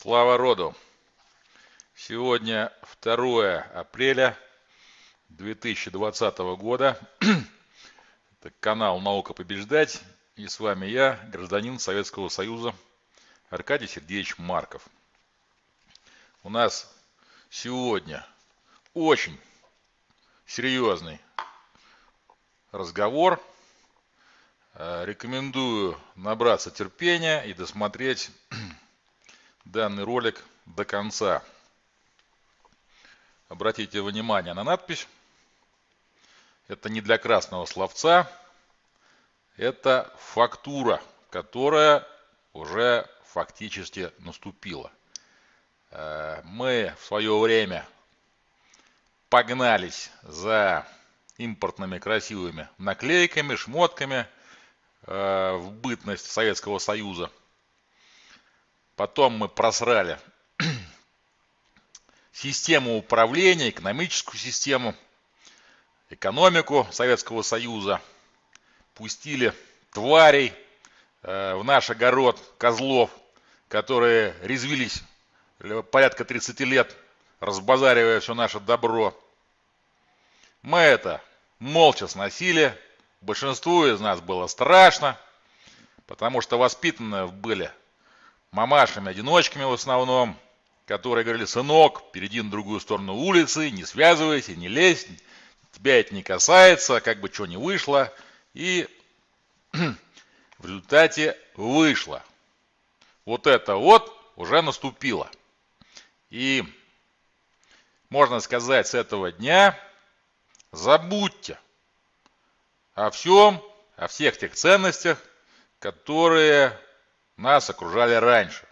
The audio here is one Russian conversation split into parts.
Слава роду! Сегодня 2 апреля 2020 года. Это канал «Наука побеждать». И с вами я, гражданин Советского Союза Аркадий Сергеевич Марков. У нас сегодня очень серьезный разговор. Э, рекомендую набраться терпения и досмотреть данный ролик до конца. Обратите внимание на надпись. Это не для красного словца. Это фактура, которая уже фактически наступила. Э, мы в свое время погнались за импортными красивыми наклейками, шмотками э, в бытность Советского Союза – Потом мы просрали систему управления, экономическую систему, экономику Советского Союза. Пустили тварей э, в наш огород козлов, которые резвились порядка 30 лет, разбазаривая все наше добро. Мы это молча сносили. Большинству из нас было страшно, потому что воспитаны были мамашами-одиночками в основном, которые говорили, сынок, перейди на другую сторону улицы, не связывайся, не лезь, тебя это не касается, как бы что ни вышло. И в результате вышло. Вот это вот уже наступило. И можно сказать, с этого дня забудьте о всем, о всех тех ценностях, которые нас окружали раньше.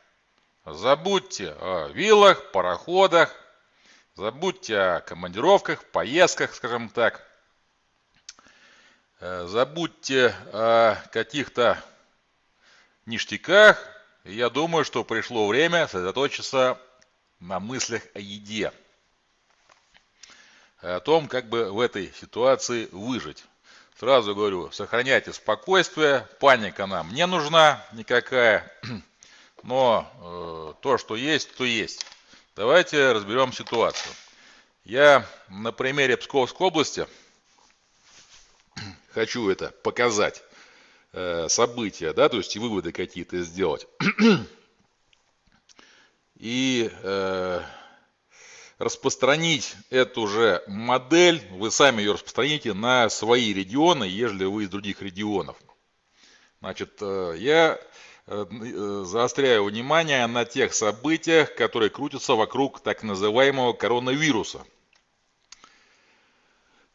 Забудьте о виллах, пароходах, забудьте о командировках, поездках, скажем так. Э, забудьте о каких-то ништяках. Я думаю, что пришло время сосредоточиться на мыслях о еде. О том, как бы в этой ситуации выжить. Сразу говорю, сохраняйте спокойствие, паника нам не нужна никакая, но э, то, что есть, то есть. Давайте разберем ситуацию. Я на примере Псковской области хочу это показать, э, события, да, то есть и выводы какие-то сделать. И э, распространить эту же модель, вы сами ее распространите на свои регионы, ежели вы из других регионов. Значит, э, я э, э, заостряю внимание на тех событиях, которые крутятся вокруг так называемого коронавируса.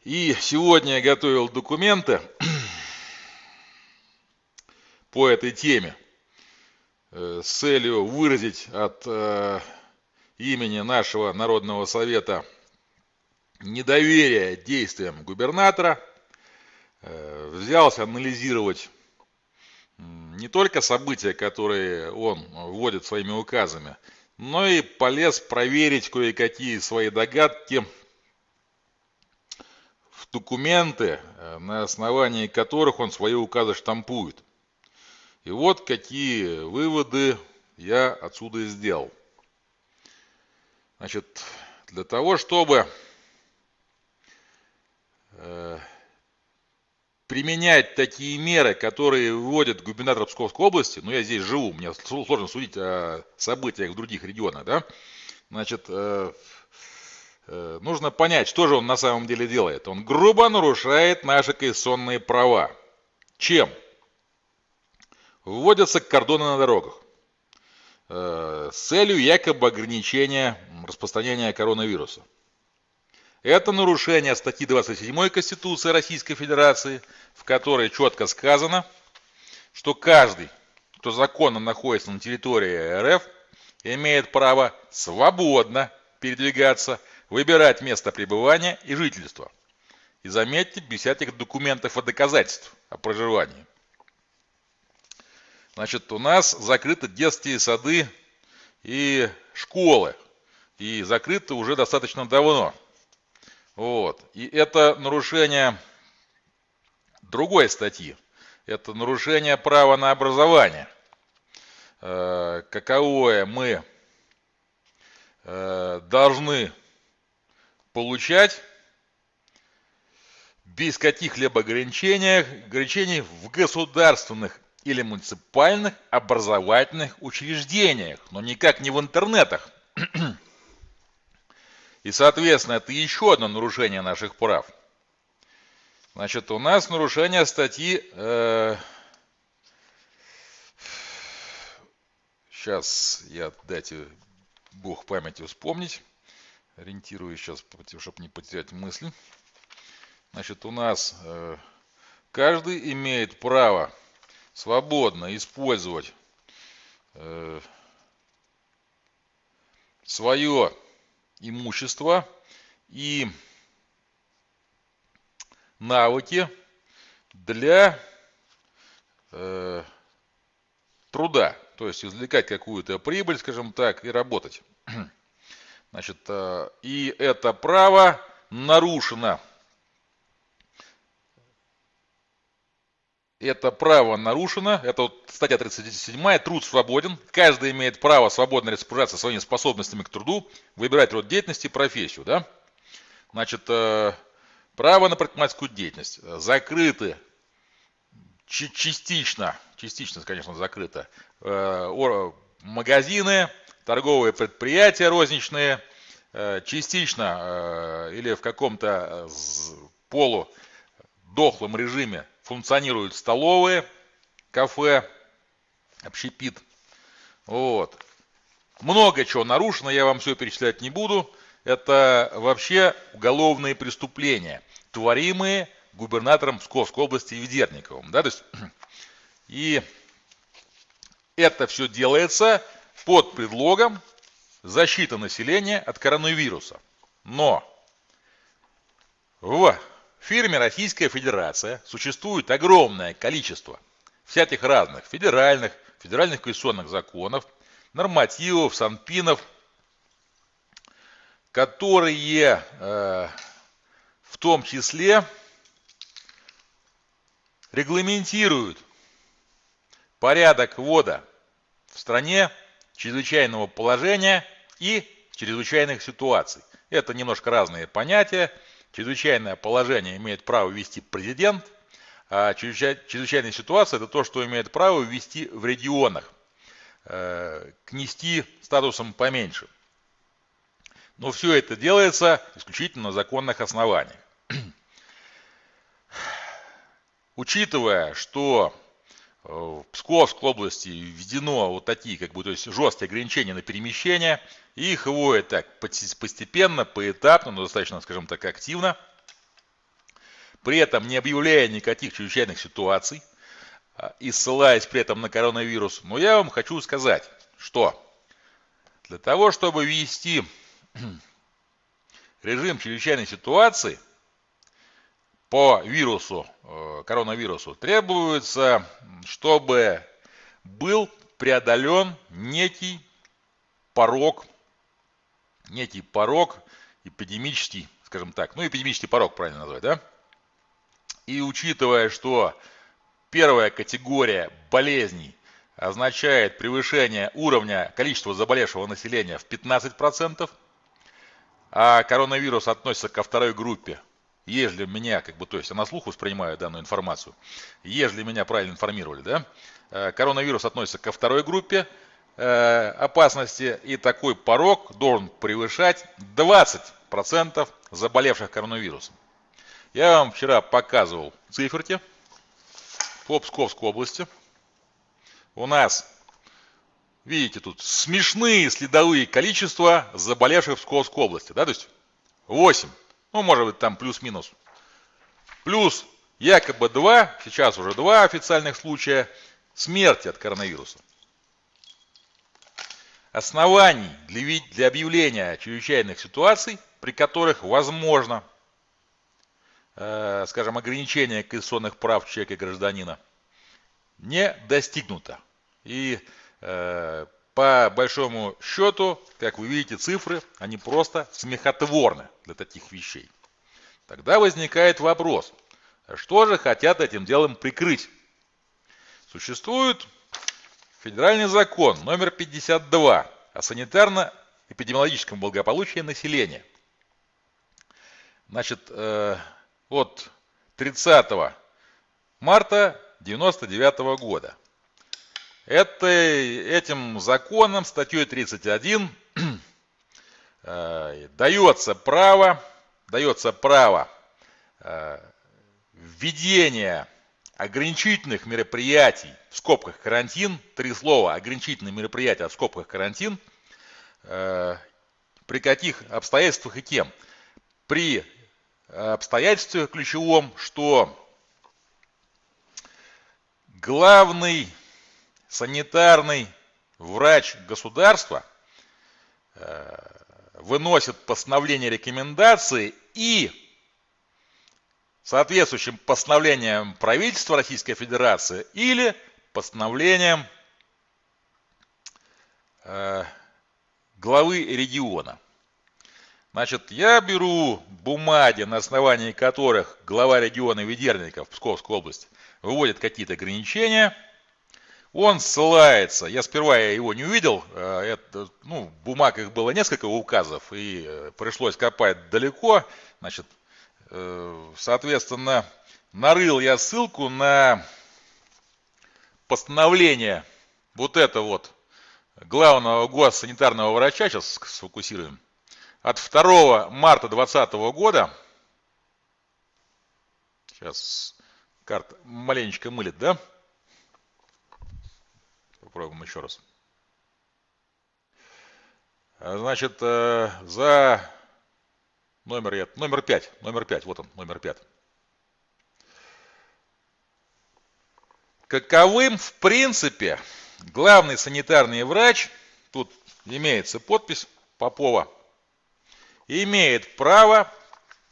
И сегодня я готовил документы по этой теме с целью выразить от имени нашего Народного Совета недоверие действиям губернатора, э, взялся анализировать не только события, которые он вводит своими указами, но и полез проверить кое-какие свои догадки в документы, э, на основании которых он свои указы штампует. И вот какие выводы я отсюда сделал. Значит, для того, чтобы э, применять такие меры, которые вводит губернатор Псковской области, ну я здесь живу, мне сложно судить о событиях в других регионах, да, значит, э, э, нужно понять, что же он на самом деле делает. Он грубо нарушает наши конституционные права. Чем? Вводятся кордоны на дорогах. Э, с целью якобы ограничения распространения коронавируса. Это нарушение статьи 27 Конституции Российской Федерации, в которой четко сказано, что каждый, кто законно находится на территории РФ, имеет право свободно передвигаться, выбирать место пребывания и жительства. И заметьте, без всяких документов и доказательств о проживании. Значит, у нас закрыты детские сады и школы. И закрыты уже достаточно давно. Вот. И это нарушение другой статьи. Это нарушение права на образование. Э, каковое мы э, должны получать без каких-либо ограничений, ограничений в государственных или муниципальных образовательных учреждениях, но никак не в интернетах. И, соответственно, это еще одно нарушение наших прав. Значит, у нас нарушение статьи... Э, сейчас я, дайте бог памяти вспомнить. Ориентируюсь сейчас, чтобы не потерять мысль. Значит, у нас э, каждый имеет право свободно использовать э, свое имущество и навыки для э, труда, то есть извлекать какую-то прибыль, скажем так, и работать. Значит, э, и это право нарушено это право нарушено, это вот статья 37, труд свободен, каждый имеет право свободно распоряжаться своими способностями к труду, выбирать род деятельности и профессию, да? Значит, э, право на предпринимательскую деятельность закрыты частично, частично, конечно, закрыто, э, магазины, торговые предприятия розничные, э, частично или в каком-то полудохлом режиме функционируют столовые, кафе, общепит. Вот. Много чего нарушено, я вам все перечислять не буду. Это вообще уголовные преступления, творимые губернатором Псковской области Ведерниковым. Да? То есть, и это все делается под предлогом защиты населения от коронавируса. Но в фирме Российская Федерация существует огромное количество всяких разных федеральных, федеральных конституционных законов, нормативов, санпинов, которые э, в том числе регламентируют порядок ввода в стране чрезвычайного положения и чрезвычайных ситуаций. Это немножко разные понятия, Чрезвычайное положение имеет право ввести президент, а чрезвычайная ситуация – это то, что имеет право ввести в регионах, э, кнести статусом поменьше. Но все это делается исключительно на законных основаниях. Учитывая, что в Псковской области введено вот такие, как бы, то есть жесткие ограничения на перемещение, и их вводят так постепенно, поэтапно, но достаточно, скажем так, активно, при этом не объявляя никаких чрезвычайных ситуаций, а, и ссылаясь при этом на коронавирус. Но я вам хочу сказать, что для того, чтобы ввести режим чрезвычайной ситуации – по вирусу, э, коронавирусу, требуется, чтобы был преодолен некий порог, некий порог эпидемический, скажем так, ну эпидемический порог правильно назвать, да? И учитывая, что первая категория болезней означает превышение уровня количества заболевшего населения в 15%, а коронавирус относится ко второй группе ежели меня, как бы, то есть на слух воспринимаю данную информацию, ежели меня правильно информировали, да, э, коронавирус относится ко второй группе э, опасности, и такой порог должен превышать 20% заболевших коронавирусом. Я вам вчера показывал циферки по Псковской области. У нас, видите, тут смешные следовые количества заболевших в Псковской области, да, то есть 8 ну, может быть, там плюс-минус. Плюс якобы два, сейчас уже два официальных случая смерти от коронавируса. Оснований для, для объявления чрезвычайных ситуаций, при которых возможно, э, скажем, ограничение конституционных прав человека и гражданина, не достигнуто. И э, по большому счету, как вы видите, цифры, они просто смехотворны для таких вещей. Тогда возникает вопрос, что же хотят этим делом прикрыть? Существует федеральный закон номер 52 о санитарно эпидемиологическому благополучию населения. Значит, э, от 30 марта 1999 года. Это, этим законом, статьей 31, э, дается право, дается право э, введения ограничительных мероприятий, в скобках карантин, три слова, ограничительные мероприятия, в скобках карантин, э, при каких обстоятельствах и кем? При обстоятельстве ключевом, что главный санитарный врач государства э, выносит постановление рекомендации и соответствующим постановлением правительства Российской Федерации или постановлением э, главы региона. Значит, я беру бумаги, на основании которых глава региона Ведерников, Псковской области, выводит какие-то ограничения. Он ссылается, я сперва его не увидел, э, это, ну, в бумагах было несколько указов, и э, пришлось копать далеко. Значит, э, соответственно, нарыл я ссылку на постановление вот это вот главного госсанитарного врача, сейчас сфокусируем, от 2 марта 2020 года, сейчас карта маленечко мылит, да? Попробуем еще раз. Значит, э, за номер, номер 5, номер 5, вот он, номер 5. Каковым, в принципе, главный санитарный врач, тут имеется подпись Попова, имеет право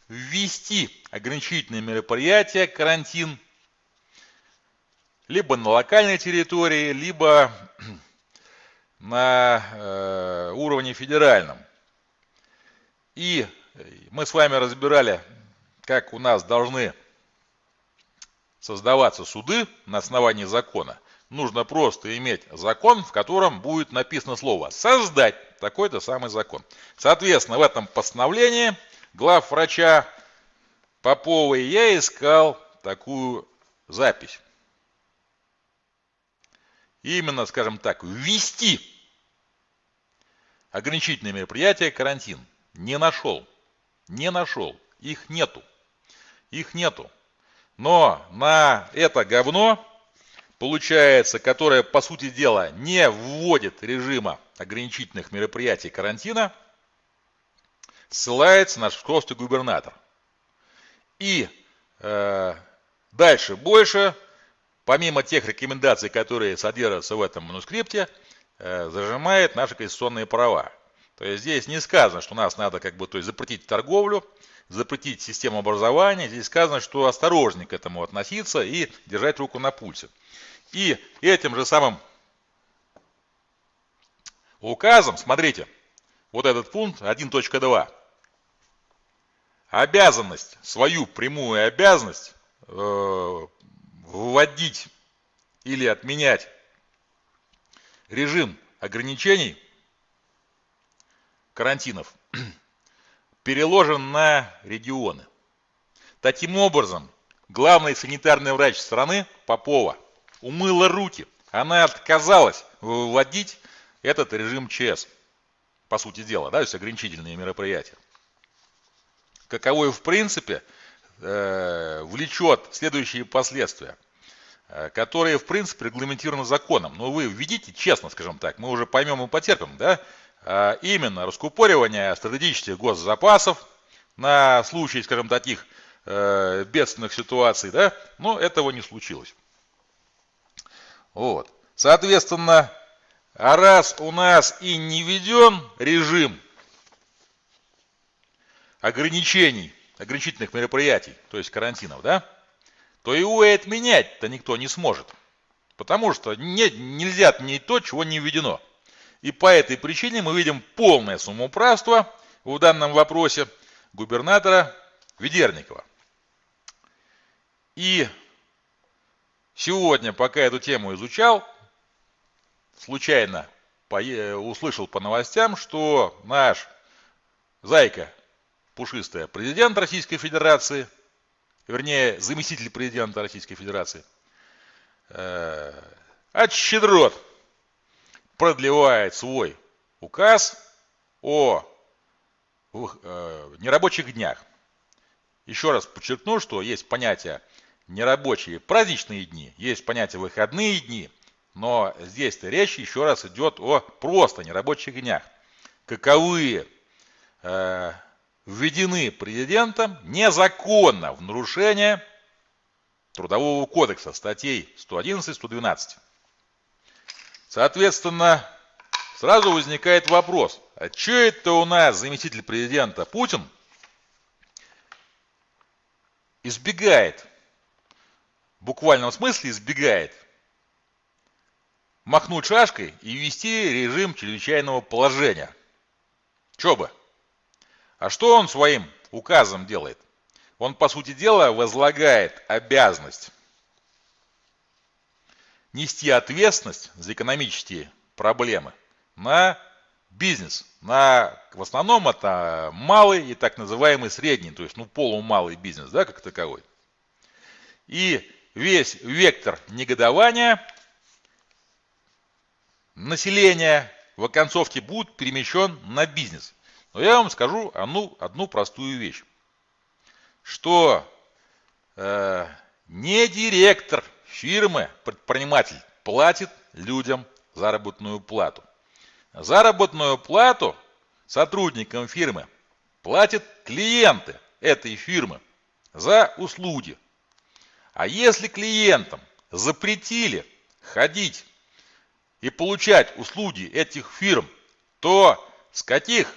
ввести ограничительные мероприятия, карантин, либо на локальной территории, либо на э, уровне федеральном. И мы с вами разбирали, как у нас должны создаваться суды на основании закона. Нужно просто иметь закон, в котором будет написано слово «создать» такой-то самый закон. Соответственно, в этом постановлении глав врача Поповой я искал такую запись. Именно, скажем так, ввести ограничительные мероприятия, карантин. Не нашел. Не нашел. Их нету. Их нету. Но на это говно, получается, которое, по сути дела, не вводит режима ограничительных мероприятий карантина, ссылается наш псковский губернатор. И э, дальше больше, помимо тех рекомендаций, которые содержатся в этом манускрипте, э, зажимает наши конституционные права. То есть здесь не сказано, что нас надо как бы то есть, запретить торговлю, запретить систему образования. Здесь сказано, что осторожнее к этому относиться и держать руку на пульсе. И этим же самым указом, смотрите, вот этот пункт 1.2, обязанность, свою прямую обязанность э, вводить или отменять режим ограничений карантинов переложен на регионы. Таким образом, главный санитарный врач страны Попова умыла руки. Она отказалась вводить этот режим ЧС, по сути дела, да, то есть ограничительные мероприятия. Каковой в принципе э, влечет следующие последствия, э, которые в принципе регламентированы законом. Но вы введите, честно скажем так, мы уже поймем и потерпим, да, а именно раскупоривание стратегических госзапасов на случай, скажем, таких э, бедственных ситуаций, да, но этого не случилось. Вот. Соответственно, а раз у нас и не введен режим ограничений, ограничительных мероприятий, то есть карантинов, да, то и отменять-то никто не сможет. Потому что не, нельзя отменить то, чего не введено. И по этой причине мы видим полное самоуправство в данном вопросе губернатора Ведерникова. И сегодня, пока эту тему изучал, случайно услышал по новостям, что наш зайка пушистая президент Российской Федерации, вернее, заместитель президента Российской Федерации, э, от щедрот продлевает свой указ о э, нерабочих днях. Еще раз подчеркну, что есть понятие нерабочие праздничные дни, есть понятие выходные дни, но здесь-то речь еще раз идет о просто нерабочих днях. Каковые э, введены президентом незаконно в нарушение Трудового кодекса статей 111-112. Соответственно, сразу возникает вопрос, а что это у нас заместитель президента Путин избегает, в буквальном смысле избегает, махнуть шашкой и ввести режим чрезвычайного положения. Че бы? А что он своим указом делает? Он, по сути дела, возлагает обязанность нести ответственность за экономические проблемы на бизнес, на, в основном это малый и так называемый средний, то есть ну полумалый бизнес, да, как таковой. И весь вектор негодования населения в оконцовке будет перемещен на бизнес. Но я вам скажу одну, одну простую вещь, что э, не директор фирмы, предприниматель, платит людям заработную плату. Заработную плату сотрудникам фирмы платят клиенты этой фирмы за услуги. А если клиентам запретили ходить и получать услуги этих фирм, то с каких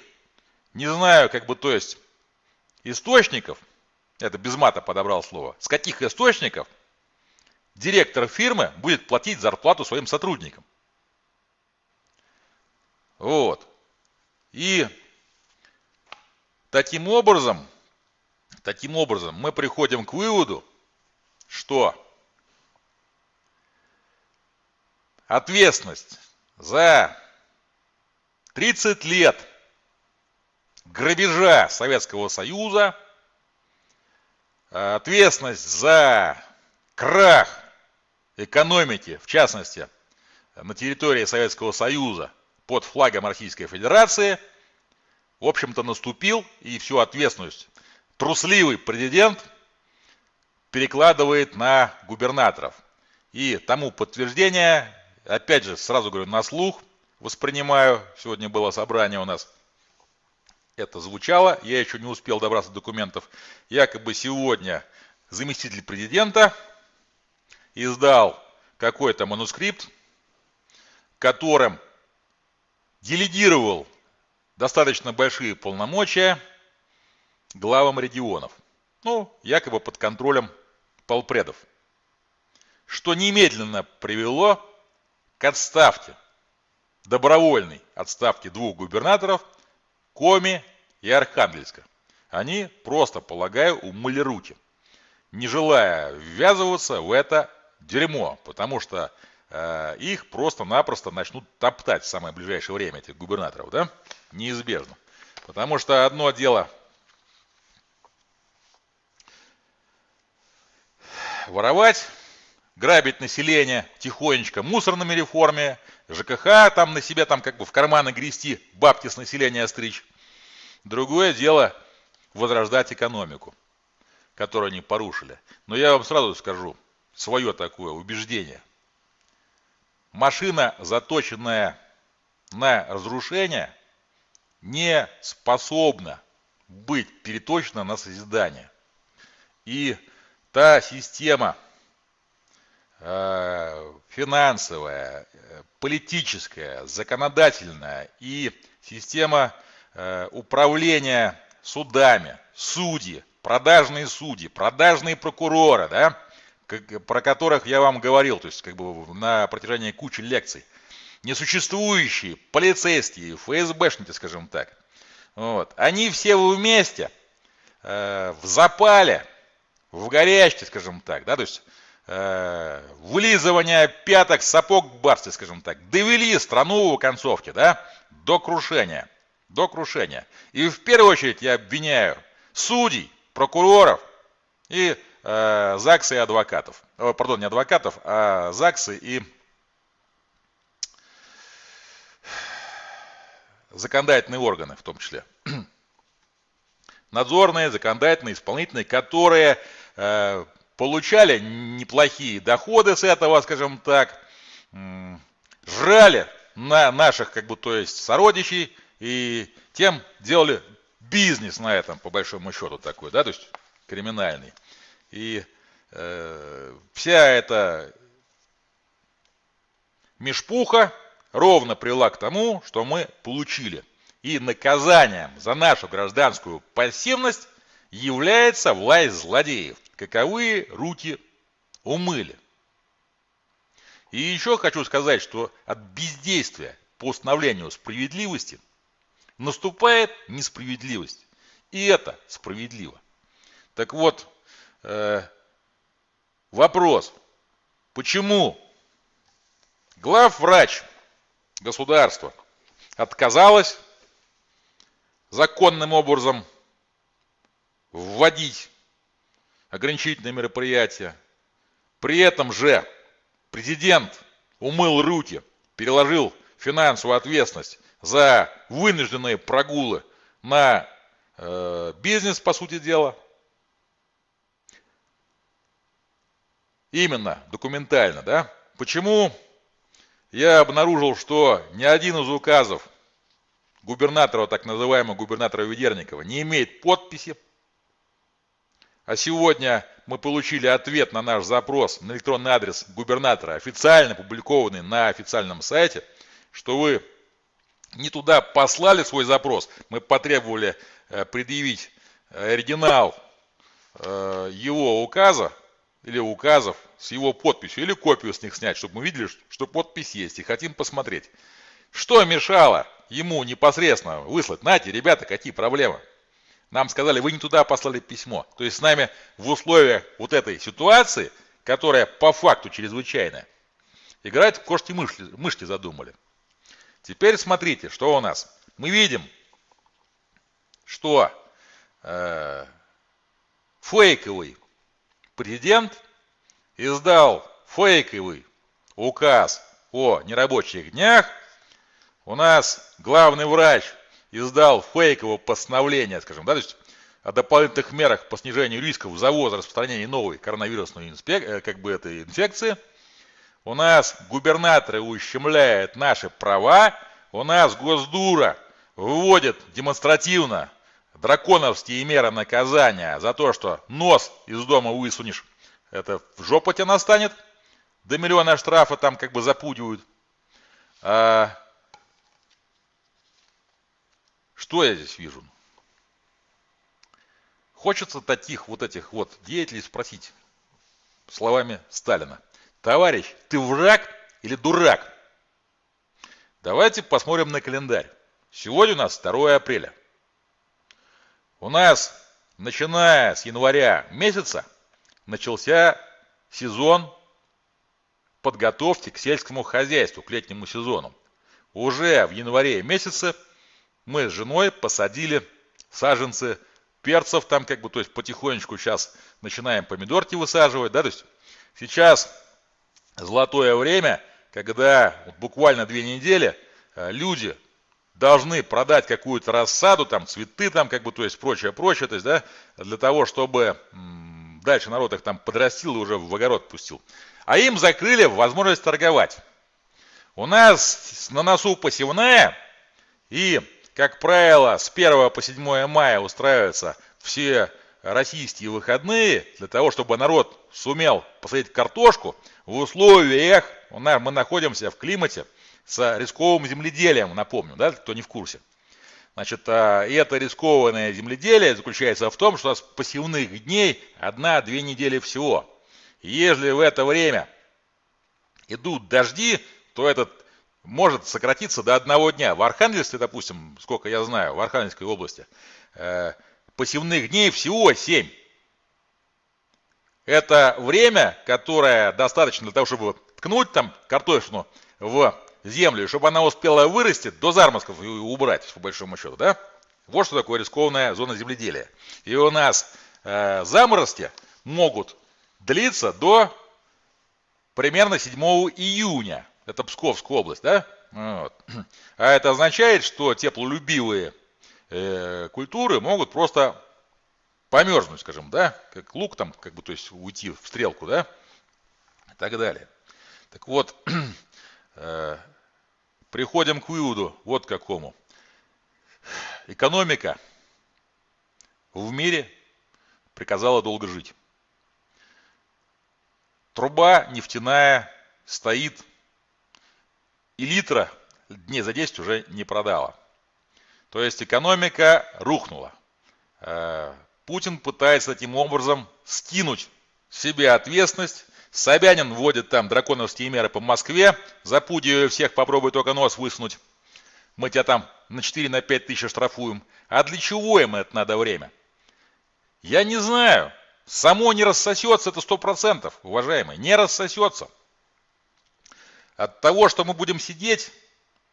не знаю, как бы, то есть, источников, это без мата подобрал слово, с каких источников директор фирмы будет платить зарплату своим сотрудникам. Вот. И таким образом, таким образом мы приходим к выводу, что ответственность за 30 лет – грабежа Советского Союза, ответственность за крах экономики, в частности, на территории Советского Союза под флагом Российской Федерации, в общем-то, наступил, и всю ответственность трусливый президент перекладывает на губернаторов. И тому подтверждение, опять же, сразу говорю, на слух воспринимаю, сегодня было собрание у нас – это звучало, я еще не успел добраться до документов. Якобы сегодня заместитель президента издал какой-то манускрипт, которым делегировал достаточно большие полномочия главам регионов. Ну, якобы под контролем полпредов. Что немедленно привело к отставке, добровольной отставке двух губернаторов – Коми и Архангельска. Они просто, полагаю, умыли руки, не желая ввязываться в это дерьмо, потому что э, их просто-напросто начнут топтать в самое ближайшее время, этих губернаторов, да? Неизбежно. Потому что одно дело воровать, грабить население тихонечко мусорными реформе, ЖКХ там на себе там как бы в карманы грести, бабки с населения стричь. Другое дело возрождать экономику, которую они порушили. Но я вам сразу скажу свое такое убеждение. Машина, заточенная на разрушение, не способна быть переточена на созидание. И та система финансовая, политическая, законодательная и система Э, управления судами, судьи, продажные судьи, продажные прокуроры, да, про которых я вам говорил, то есть как бы на протяжении кучи лекций, несуществующие полицейские, ФСБшники, скажем так, вот, они все вместе э, в запале, в горячке, скажем так, да, то есть э, вылизывания пяток, сапог барсти, скажем так, довели страну в концовке, да, до крушения, до крушения. И в первую очередь я обвиняю судей, прокуроров и э, ЗАГСы и адвокатов. О, пардон, не адвокатов, а ЗАГСы и законодательные органы в том числе. Надзорные, законодательные, исполнительные, которые э, получали неплохие доходы с этого, скажем так, жрали на наших, как бы, то есть сородичей, и тем делали бизнес на этом, по большому счету, такой, да, то есть криминальный. И э, вся эта мешпуха ровно привела к тому, что мы получили. И наказанием за нашу гражданскую пассивность является власть злодеев каковые руки умыли. И еще хочу сказать, что от бездействия по установлению справедливости наступает несправедливость. И это справедливо. Так вот, э, вопрос, почему главврач государства отказалась законным образом вводить ограничительные мероприятия. При этом же президент умыл руки, переложил финансовую ответственность за вынужденные прогулы на э, бизнес, по сути дела. Именно, документально, да? Почему я обнаружил, что ни один из указов губернатора, так называемого губернатора Ведерникова, не имеет подписи а сегодня мы получили ответ на наш запрос на электронный адрес губернатора, официально опубликованный на официальном сайте, что вы не туда послали свой запрос, мы потребовали э, предъявить э, оригинал э, его указа или указов с его подписью, или копию с них снять, чтобы мы видели, что подпись есть и хотим посмотреть. Что мешало ему непосредственно выслать? Нате, ребята, какие проблемы? Нам сказали, вы не туда послали письмо. То есть с нами в условиях вот этой ситуации, которая по факту чрезвычайная, играть в кошки мышки, мышки задумали. Теперь смотрите, что у нас. Мы видим, что э, фейковый президент издал фейковый указ о нерабочих днях. У нас главный врач издал фейковое постановление, скажем, да, то есть о дополнительных мерах по снижению рисков завоза распространения новой коронавирусной инспек... Э, как бы этой инфекции. У нас губернаторы ущемляют наши права, у нас Госдура вводит демонстративно драконовские меры наказания за то, что нос из дома высунешь, это в жопу тебе настанет, до миллиона штрафа там как бы запудивают. А что я здесь вижу? Хочется таких вот этих вот деятелей спросить словами Сталина. Товарищ, ты враг или дурак? Давайте посмотрим на календарь. Сегодня у нас 2 апреля. У нас, начиная с января месяца, начался сезон подготовки к сельскому хозяйству, к летнему сезону. Уже в январе месяце мы с женой посадили саженцы перцев там как бы, то есть потихонечку сейчас начинаем помидорки высаживать, да, то есть сейчас золотое время, когда буквально две недели э, люди должны продать какую-то рассаду, там цветы, там как бы, то есть прочее, прочее, то есть, да, для того, чтобы дальше народ их там подрастил и уже в огород пустил. А им закрыли возможность торговать. У нас на носу посевная, и как правило, с 1 по 7 мая устраиваются все российские выходные для того, чтобы народ сумел посадить картошку в условиях, мы находимся в климате с рисковым земледелием, напомню, да, кто не в курсе. Значит, а, и это рискованное земледелие заключается в том, что у нас посевных дней одна-две недели всего. Если в это время идут дожди, то этот может сократиться до одного дня. В Архангельске, допустим, сколько я знаю, в Архангельской области, э, посевных дней всего 7. Это время, которое достаточно для того, чтобы ткнуть там картофелину в землю, чтобы она успела вырасти до зармазков и убрать, по большому счету, да? Вот что такое рискованная зона земледелия. И у нас э, заморозки могут длиться до примерно 7 июня. Это Псковская область, да? Вот. А это означает, что теплолюбивые э, культуры могут просто померзнуть, скажем, да, как лук там, как бы, то есть уйти в стрелку, да, и так далее. Так вот, э, приходим к выводу вот какому. Экономика в мире приказала долго жить. Труба нефтяная стоит, и литра дней за 10 уже не продала. То есть экономика рухнула. Э, Путин пытается таким образом скинуть себе ответственность. Собянин вводит там драконовские меры по Москве, запудивая всех, попробуй только нос высунуть. Мы тебя там на 4 на 5 тысяч штрафуем. А для чего им это надо время? Я не знаю. Само не рассосется, это сто процентов, уважаемые, не рассосется. От того, что мы будем сидеть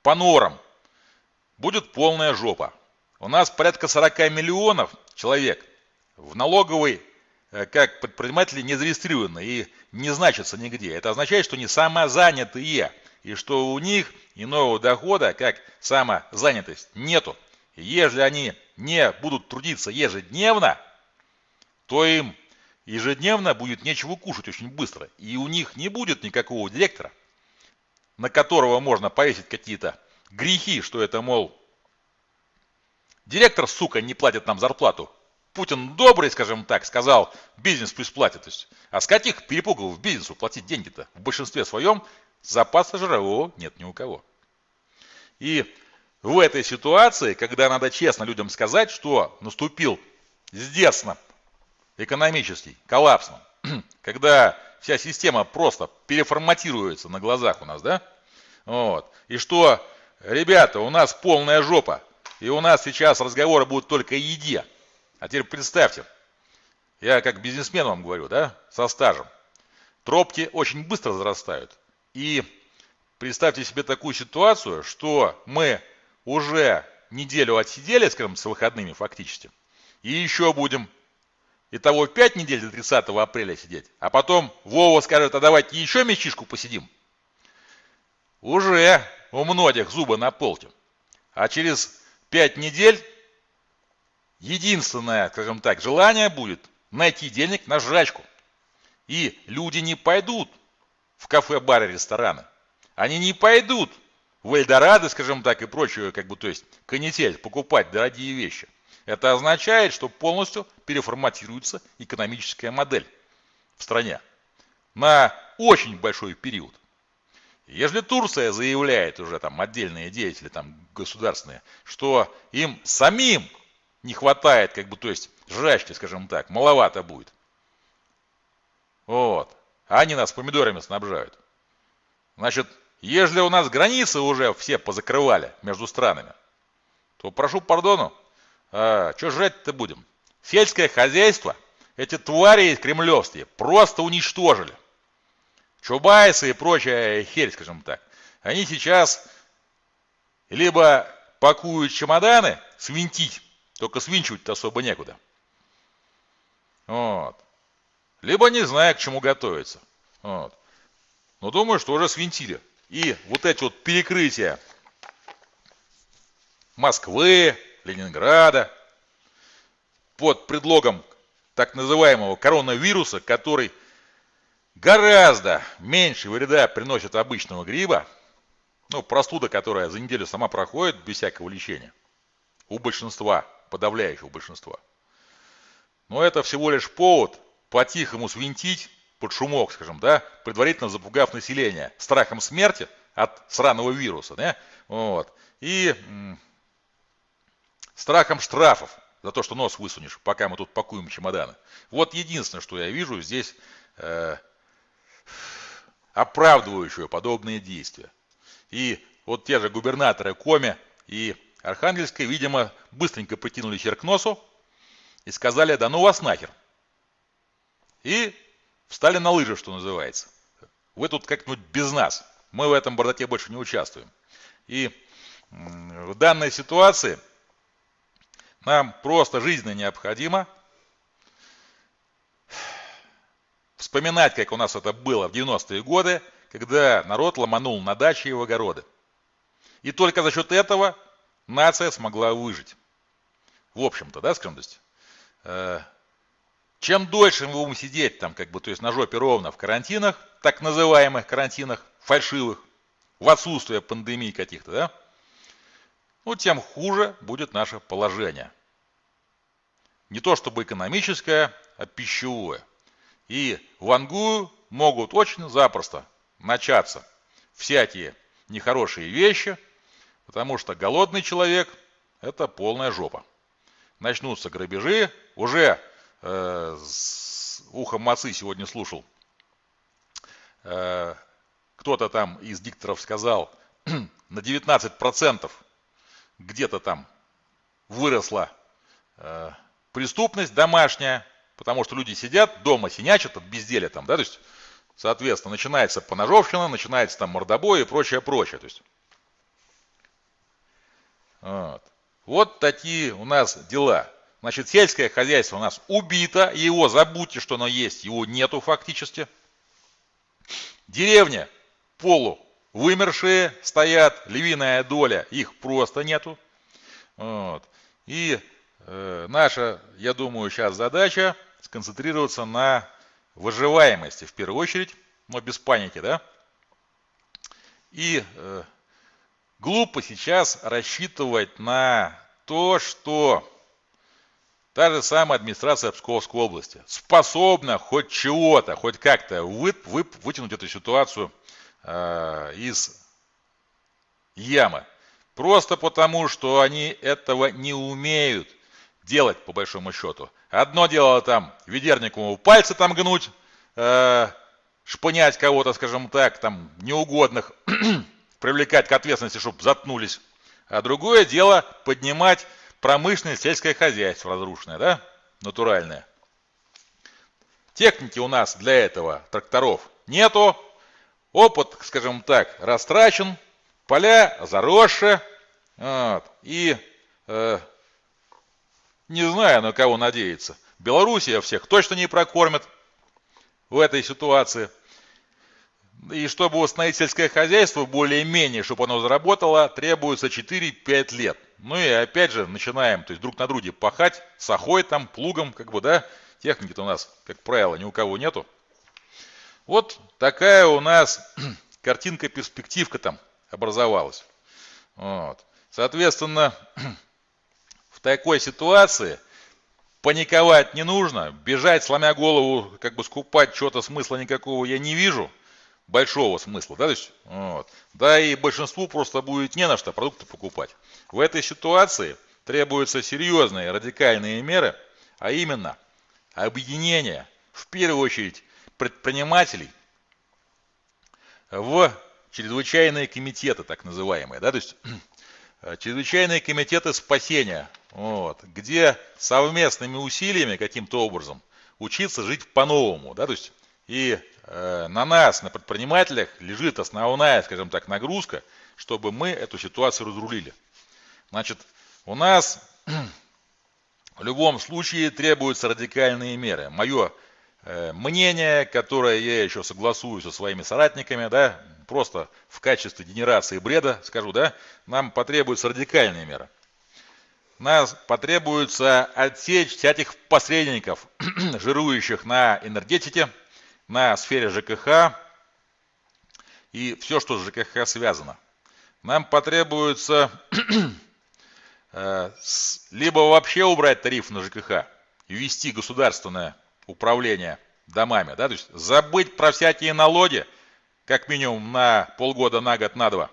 по норам, будет полная жопа. У нас порядка 40 миллионов человек в налоговой, э, как предприниматели, не зарегистрированы и не значатся нигде. Это означает, что они самозанятые, и что у них иного дохода, как самозанятость, нету. И если они не будут трудиться ежедневно, то им ежедневно будет нечего кушать очень быстро. И у них не будет никакого директора, на которого можно повесить какие-то грехи, что это, мол, директор, сука, не платит нам зарплату. Путин добрый, скажем так, сказал, бизнес пусть платит. То есть, а с каких перепугов бизнесу платить деньги-то? В большинстве своем запаса жирового нет ни у кого. И в этой ситуации, когда надо честно людям сказать, что наступил здесно экономический коллапс, когда вся система просто переформатируется на глазах у нас, да? Вот. И что, ребята, у нас полная жопа, и у нас сейчас разговоры будут только о еде. А теперь представьте, я как бизнесмен вам говорю, да, со стажем. Тропки очень быстро зарастают. И представьте себе такую ситуацию, что мы уже неделю отсидели, скажем, с выходными фактически, и еще будем Итого 5 недель до 30 апреля сидеть. А потом Вова скажет, а давайте еще месячишку посидим. Уже у многих зубы на полке. А через 5 недель единственное, скажем так, желание будет найти денег на жрачку. И люди не пойдут в кафе, бары, рестораны. Они не пойдут в Эльдорадо, скажем так, и прочую, как бы, то есть, канитель, покупать дорогие вещи. Это означает, что полностью переформатируется экономическая модель в стране на очень большой период. Если Турция заявляет уже там отдельные деятели там государственные, что им самим не хватает, как бы, то есть жрачки, скажем так, маловато будет. Вот. А они нас помидорами снабжают. Значит, если у нас границы уже все позакрывали между странами, то прошу пардону, а, что жрать-то будем? Сельское хозяйство эти твари кремлевские просто уничтожили. Чубайсы и прочая херь, скажем так. Они сейчас либо пакуют чемоданы, свинтить, только свинчивать-то особо некуда. Вот. Либо не знаю, к чему готовиться. Вот. Но думаю, что уже свинтили. И вот эти вот перекрытия Москвы, Ленинграда под предлогом так называемого коронавируса, который гораздо меньше вреда приносит обычного гриба, ну, простуда, которая за неделю сама проходит без всякого лечения, у большинства, подавляющего большинства. Но это всего лишь повод по-тихому свинтить под шумок, скажем, да, предварительно запугав население страхом смерти от сраного вируса, да, вот, и страхом штрафов за то, что нос высунешь, пока мы тут пакуем чемоданы. Вот единственное, что я вижу здесь э, оправдывающее подобные действия. И вот те же губернаторы Коми и Архангельской, видимо, быстренько притянули хер к носу и сказали, да ну вас нахер. И встали на лыжи, что называется. Вы тут как-нибудь без нас. Мы в этом бардаке больше не участвуем. И в данной ситуации нам просто жизненно необходимо вспоминать, как у нас это было в 90-е годы, когда народ ломанул на дачи и в огороды. И только за счет этого нация смогла выжить. В общем-то, да, скажем, то есть, э, чем дольше мы будем сидеть там, как бы, то есть на жопе ровно в карантинах, так называемых карантинах, фальшивых, в отсутствие пандемии каких-то, да, ну, тем хуже будет наше положение. Не то чтобы экономическое, а пищевое. И в Ангую могут очень запросто начаться всякие нехорошие вещи, потому что голодный человек – это полная жопа. Начнутся грабежи, уже э, с ухом мацы сегодня слушал, э, кто-то там из дикторов сказал, на 19% где-то там выросла э, преступность домашняя, потому что люди сидят дома, синячат от безделия там, да, то есть, соответственно, начинается поножовщина, начинается там мордобой и прочее, прочее, то есть. Вот. вот такие у нас дела. Значит, сельское хозяйство у нас убито, его забудьте, что оно есть, его нету фактически. Деревня полу вымершие стоят, львиная доля, их просто нету. Вот. И э, наша, я думаю, сейчас задача сконцентрироваться на выживаемости в первую очередь, но без паники, да. И э, глупо сейчас рассчитывать на то, что та же самая администрация Псковской области способна хоть чего-то, хоть как-то вы, вы, вытянуть эту ситуацию э, из ямы. Просто потому, что они этого не умеют делать, по большому счету. Одно дело там ведернику пальцы там гнуть, э, шпынять кого-то, скажем так, там неугодных, привлекать к ответственности, чтобы заткнулись. А другое дело поднимать промышленное сельское хозяйство разрушенное, да, натуральное. Техники у нас для этого тракторов нету, Опыт, скажем так, растрачен, поля заросшие. Вот, и э, не знаю, на кого надеяться. Белоруссия всех точно не прокормит в этой ситуации. И чтобы установить сельское хозяйство более-менее, чтобы оно заработало, требуется 4-5 лет. Ну и опять же начинаем, то есть друг на друге пахать, сахой там, плугом, как бы, да, техники-то у нас, как правило, ни у кого нету. Вот такая у нас картинка-перспективка там образовалась. Вот. Соответственно, в такой ситуации паниковать не нужно, бежать, сломя голову, как бы скупать что-то смысла никакого я не вижу, большого смысла, да, то есть, вот. да и большинству просто будет не на что продукты покупать. В этой ситуации требуются серьезные радикальные меры, а именно объединение, в первую очередь, предпринимателей в чрезвычайные комитеты, так называемые, да, то есть чрезвычайные комитеты спасения, вот, где совместными усилиями каким-то образом учиться жить по-новому, да, то есть и э, на нас, на предпринимателях лежит основная, скажем так, нагрузка, чтобы мы эту ситуацию разрулили. Значит, у нас в любом случае требуются радикальные меры. Мое Э, мнение, которое я еще согласую со своими соратниками, да, просто в качестве генерации бреда скажу, да, нам потребуются радикальные меры. Нас потребуется отсечь всяких посредников, жирующих на энергетике, на сфере ЖКХ и все, что с ЖКХ связано. Нам потребуется э, либо вообще убрать тариф на ЖКХ, ввести государственное управления домами. Да? То есть забыть про всякие налоги, как минимум на полгода, на год, на два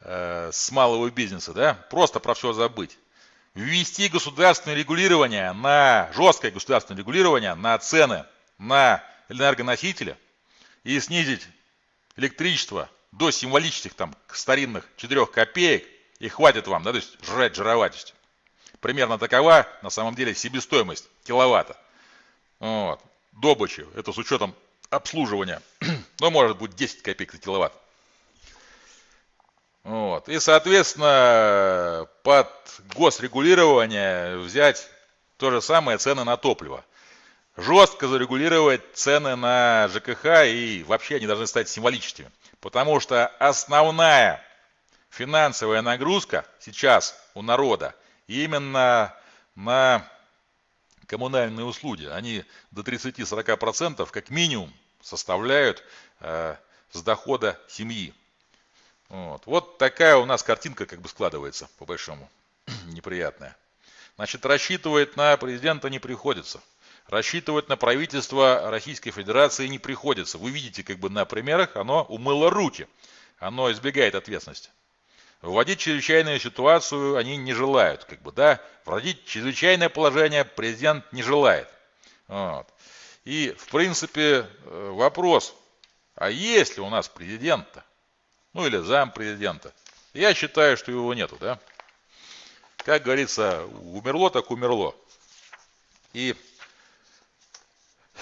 э, с малого бизнеса. Да? Просто про все забыть. Ввести государственное регулирование на жесткое государственное регулирование на цены на энергоносители и снизить электричество до символических там старинных 4 копеек и хватит вам, да, то есть жрать, жировать. Примерно такова на самом деле себестоимость киловатта. Вот. добычи. Это с учетом обслуживания. Ну, может быть 10 копеек за киловатт. Вот. И, соответственно, под госрегулирование взять то же самое цены на топливо. Жестко зарегулировать цены на ЖКХ и вообще они должны стать символическими. Потому что основная финансовая нагрузка сейчас у народа именно на коммунальные услуги. Они до 30-40% как минимум составляют э, с дохода семьи. Вот. вот такая у нас картинка как бы складывается, по большому, неприятная. Значит, рассчитывать на президента не приходится. Рассчитывать на правительство Российской Федерации не приходится. Вы видите, как бы на примерах оно умыло руки. Оно избегает ответственности. Вводить чрезвычайную ситуацию они не желают. Как бы, да? Вводить чрезвычайное положение президент не желает. Вот. И, в принципе, э, вопрос, а есть ли у нас президента? ну или зам президента. Я считаю, что его нету, да. Как говорится, умерло так умерло. И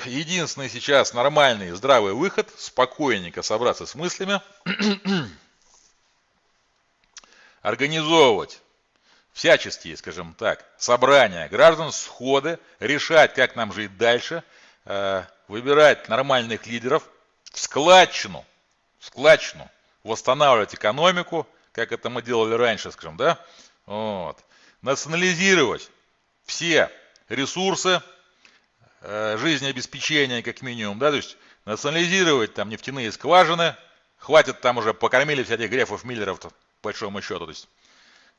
единственный сейчас нормальный, здравый выход, спокойненько собраться с мыслями, организовывать. Всяческие, скажем так, собрания граждан, сходы, решать, как нам жить дальше, э, выбирать нормальных лидеров, в складчину, в складчину восстанавливать экономику, как это мы делали раньше, скажем, да, вот. национализировать все ресурсы э, жизнеобеспечения, как минимум, да, то есть национализировать там нефтяные скважины, хватит там уже, покормили всяких грефов, миллеров, большому счету, то есть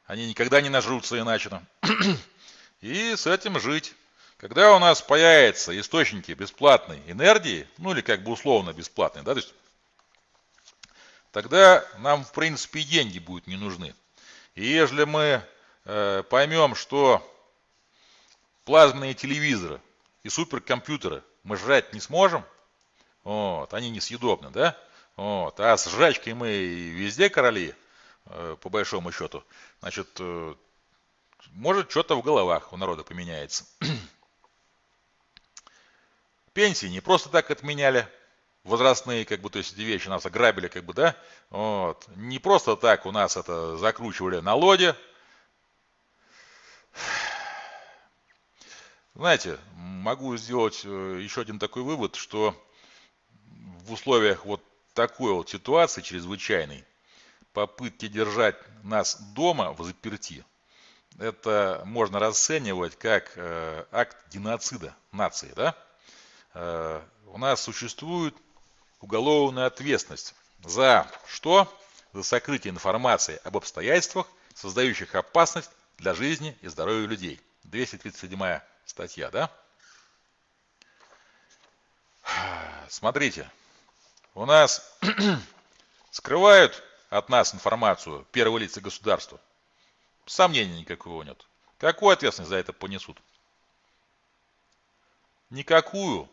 они никогда не нажрутся иначе. И с этим жить. Когда у нас появятся источники бесплатной энергии, ну или как бы условно бесплатной, да, то есть тогда нам, в принципе, и деньги будут не нужны. И если мы э, поймем, что плазменные телевизоры и суперкомпьютеры мы жрать не сможем, вот, они несъедобны, да, вот, а с жрачкой мы везде короли, по большому счету, значит, э, может что-то в головах у народа поменяется. Пенсии не просто так отменяли, возрастные, как бы, то есть эти вещи нас ограбили, как бы, да, вот. Не просто так у нас это закручивали на лоде. Знаете, могу сделать э, еще один такой вывод, что в условиях вот такой вот ситуации чрезвычайной, попытки держать нас дома в заперти, это можно расценивать как э, акт геноцида нации, да? Э, у нас существует уголовную ответственность за что? За сокрытие информации об обстоятельствах, создающих опасность для жизни и здоровья людей. 237 статья, да? Смотрите, у нас скрывают от нас информацию первые лица государства. Сомнений никакого нет. Какую ответственность за это понесут? Никакую.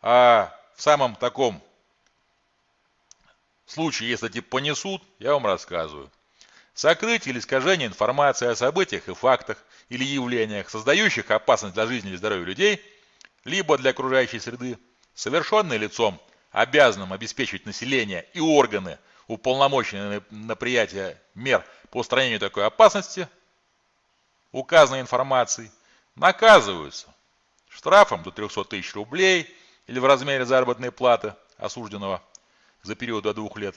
А в самом таком случае, если типа понесут, я вам рассказываю. Сокрытие или искажение информации о событиях и фактах или явлениях, создающих опасность для жизни или здоровья людей, либо для окружающей среды, совершенное лицом, обязанным обеспечивать население и органы, уполномоченные на приятие мер по устранению такой опасности, указанной информации, наказываются штрафом до 300 тысяч рублей – или в размере заработной платы осужденного за период до двух лет,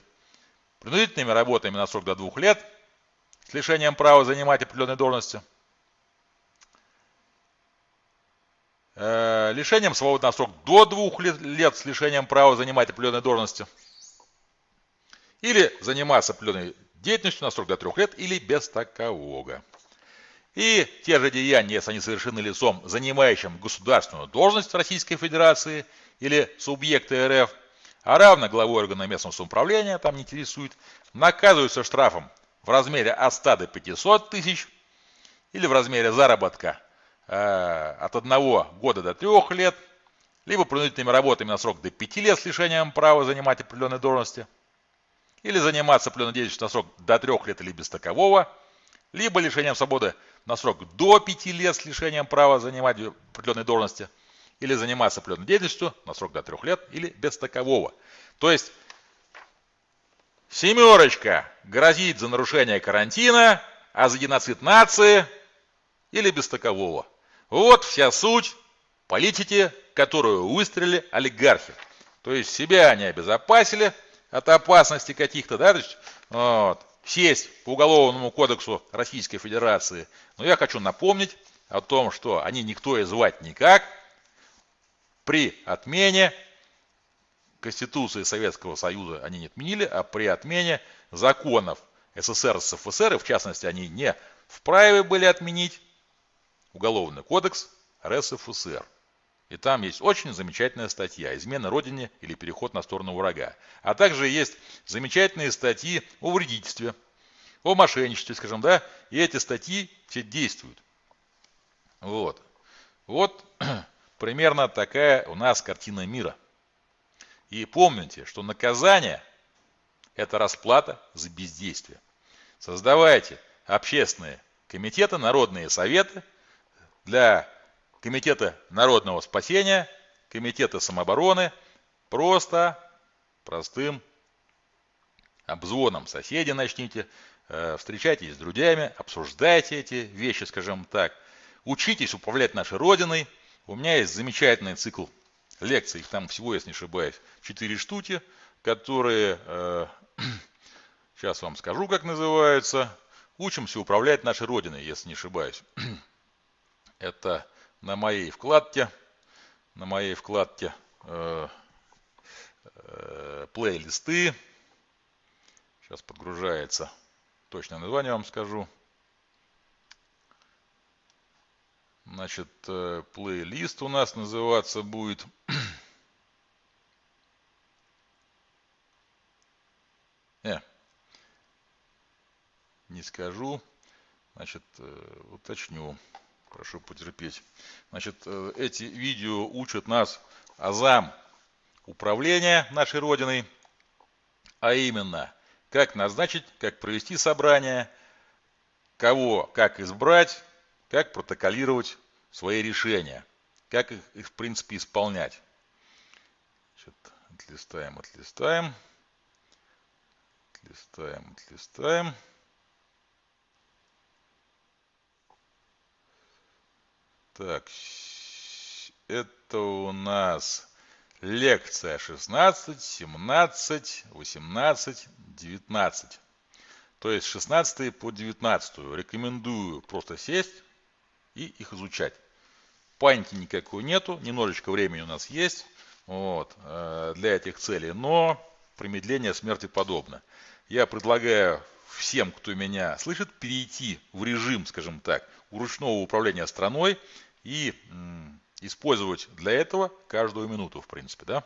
принудительными работами на срок до двух лет с лишением права занимать определенные должности, э, лишением свободы на срок до двух лет, лет с лишением права занимать определенные должности, или заниматься определенной деятельностью на срок до трех лет или без такового. И те же деяния, если они совершены лицом, занимающим государственную должность Российской Федерации или субъекты РФ, а равно главой органа местного самоуправления, там не интересует, наказываются штрафом в размере от 100 до 500 тысяч или в размере заработка э, от 1 года до 3 лет, либо принудительными работами на срок до 5 лет с лишением права занимать определенные должности, или заниматься определенной деятельностью на срок до 3 лет или без такового, либо лишением свободы на срок до 5 лет с лишением права занимать определенные должности, или заниматься определенной деятельностью на срок до трех лет или без такового. То есть семерочка грозит за нарушение карантина, а за геноцид нации или без такового. Вот вся суть политики, которую выстрелили олигархи. То есть себя они обезопасили от опасности каких-то, да, то есть, вот, сесть по Уголовному кодексу Российской Федерации. Но я хочу напомнить о том, что они никто и звать никак. При отмене Конституции Советского Союза они не отменили, а при отмене законов СССР и СФСР, и в частности они не вправе были отменить Уголовный кодекс РСФСР. И там есть очень замечательная статья «Измена Родине или переход на сторону врага». А также есть замечательные статьи о вредительстве, о мошенничестве, скажем, да, и эти статьи все действуют. Вот. Вот примерно такая у нас картина мира. И помните, что наказание – это расплата за бездействие. Создавайте общественные комитеты, народные советы для Комитета народного спасения, Комитета самообороны, просто простым обзвоном соседей начните, э, встречайтесь с друзьями, обсуждайте эти вещи, скажем так, учитесь управлять нашей Родиной. У меня есть замечательный цикл лекций, там всего, если не ошибаюсь, 4 штуки, которые, э, сейчас вам скажу, как называются, учимся управлять нашей Родиной, если не ошибаюсь. Это на моей вкладке, на моей вкладке э, э, плейлисты. Сейчас подгружается. Точное название вам скажу. Значит, э, плейлист у нас называться будет. э, не скажу. Значит, э, уточню. Прошу потерпеть. Значит, э, эти видео учат нас азам управления нашей Родиной, а именно, как назначить, как провести собрание, кого как избрать, как протоколировать свои решения, как их, их в принципе исполнять. Значит, отлистаем, отлистаем, отлистаем, отлистаем. Так, это у нас лекция 16, 17, 18, 19. То есть 16 по 19. Рекомендую просто сесть и их изучать. Паники никакой нету, немножечко времени у нас есть вот, э, для этих целей, но промедление смерти подобно. Я предлагаю всем, кто меня слышит, перейти в режим, скажем так, ручного управления страной и использовать для этого каждую минуту, в принципе, да.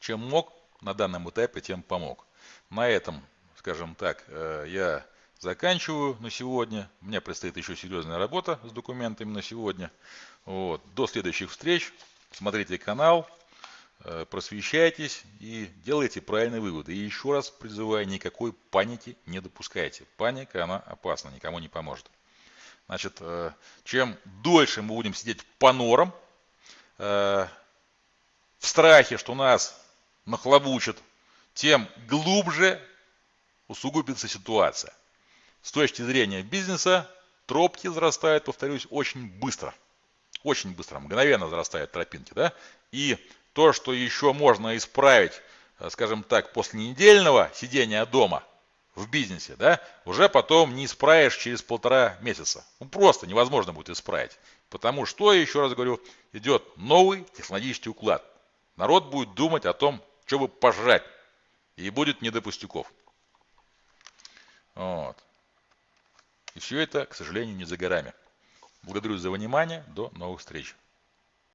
Чем мог на данном этапе, тем помог. На этом, скажем так, э, я заканчиваю на сегодня. У меня предстоит еще серьезная работа с документами на сегодня. Вот. До следующих встреч. Смотрите канал, просвещайтесь и делайте правильные выводы. И еще раз призываю, никакой паники не допускайте. Паника, она опасна, никому не поможет. Значит, э, чем дольше мы будем сидеть по норам, э, в страхе, что нас нахлобучат, тем глубже усугубится ситуация. С точки зрения бизнеса, тропки взрастают, повторюсь, очень быстро. Очень быстро, мгновенно взрастают тропинки. Да? И то, что еще можно исправить, э, скажем так, после недельного сидения дома – в бизнесе, да, уже потом не исправишь через полтора месяца. Ну, просто невозможно будет исправить. Потому что, еще раз говорю, идет новый технологический уклад. Народ будет думать о том, что бы пожрать. И будет не до пустяков. Вот. И все это, к сожалению, не за горами. Благодарю за внимание. До новых встреч.